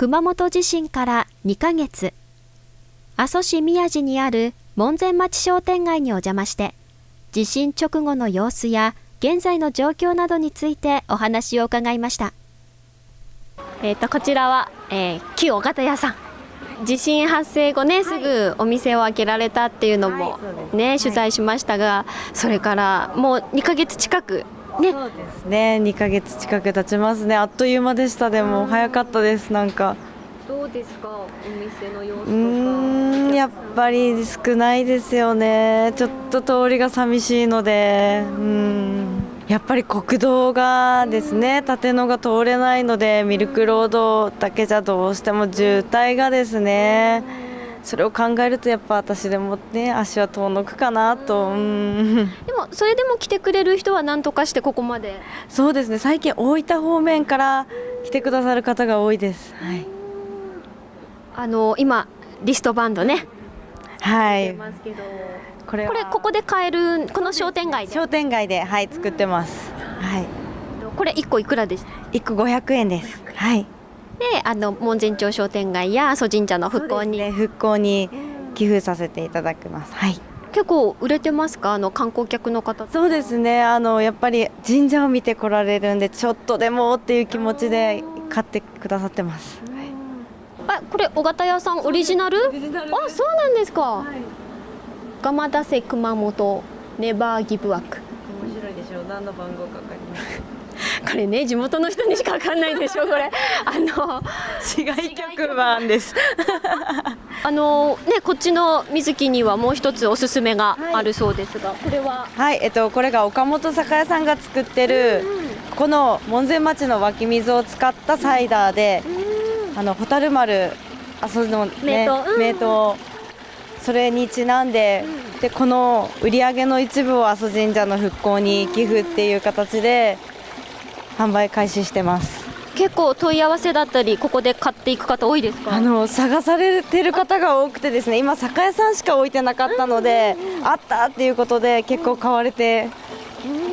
熊本地震から2ヶ月。阿蘇市宮地にある門前町商店街にお邪魔して地震直後の様子や現在の状況などについてお話を伺いました。えっ、とこちらは、えー、旧尾形屋さん。地震発生後ね、すぐお店を開けられたっていうのもね、取材しましたがそれからもう2ヶ月近くね、そうですね。2ヶ月近く経ちますね。あっという間でした。でも早かったですなんか。どうですか？お店の様子うんやっぱり少ないですよね。ちょっと通りが寂しいので。うん。やっぱり国道がですね縦のが通れないのでミルクロードだけじゃどうしても渋滞がですねそれを考えるとやっぱ私でもね足は遠のくかなと。うん。でもそれでも来てくれる人は何とかしてここまで。そうですね最近大分方面から来てくださる方が多いです。はい。あの今リストバンドね。はい。ますけど。これはこれここで買えるこの商店街で？商店街ではい作ってます。はい。これ1個いくらでした？一個500円です。はいであの門前町商店街や阿蘇神社の復興に、ね復興に寄付させていただきます。はい。結構売れてますか？あの観光客の方。そうですね。あのやっぱり神社を見て来られるんでちょっとでもっていう気持ちで買ってくださってます。あこれ尾形屋さんオリジナル？あそうなんですか、蒲田瀬熊本ネバーギブアック。面白いでしょう。何の番号かかりますこれね地元の人にしかわかんないでしょこれ。あの市外局番です。あのねこっちの水木にはもう一つおすすめがあるそうですが、これは？はいえっとこれが岡本酒屋さんが作ってるこの門前町の湧き水を使ったサイダーであの蛍丸あそのね名刀。うん。名刀。それにちなんで、でこの売り上げの一部を阿蘇神社の復興に寄付っていう形で販売開始してます。結構問い合わせだったりここで買っていく方多いですか？あの探されてる方が多くてですね今酒屋さんしか置いてなかったので、あったっていうことで結構買われて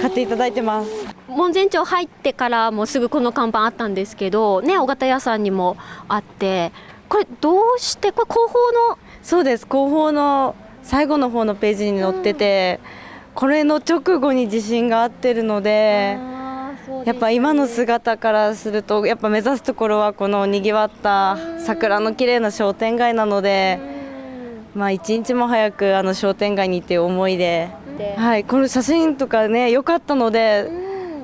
買っていただいてます。門前町入ってからもすぐこの看板あったんですけどね尾形屋さんにもあってこれどうしてこれ広報の？そうです。広報の最後の方のページに載ってて、これの直後に地震があってるのでやっぱ今の姿からするとやっぱ目指すところはこのにぎわった桜の綺麗な商店街なので、まあ一日も早くあの商店街にっていう思いで、はい、この写真とかね良かったので、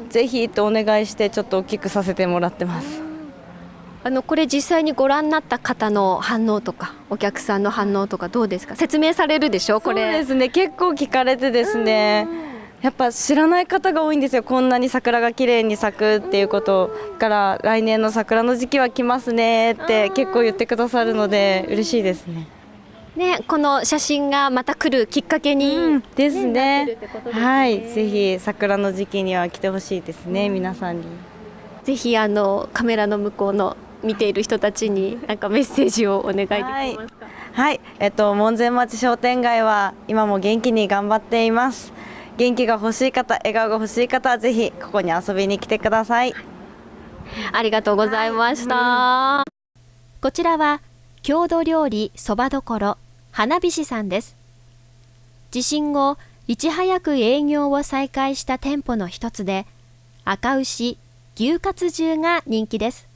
ぜひとお願いしてちょっと大きくさせてもらってます。あのこれ実際にご覧になった方の反応とかお客さんの反応とかどうですか？説明されるでしょ？こそうでれすね。結構聞かれてですねやっぱ知らない方が多いんですよ。こんなに桜が綺麗に咲くっていうことから来年の桜の時期は来ますねって結構言ってくださるので嬉しいですね。ねこの写真がまた来るきっかけに、ですね。なってねるってことですね。はいぜひ桜の時期には来てほしいですね、皆さんに。ぜひあのカメラの向こうの見ている人たちになんかメッセージをお願いできますか、はい、えっと門前町商店街は今も元気に頑張っています。元気が欲しい方、笑顔が欲しい方はぜひここに遊びに来てください。ありがとうございました、こちらは郷土料理そばどころ花火師さんです。地震後いち早く営業を再開した店舗の一つで赤牛牛カツ重が人気です。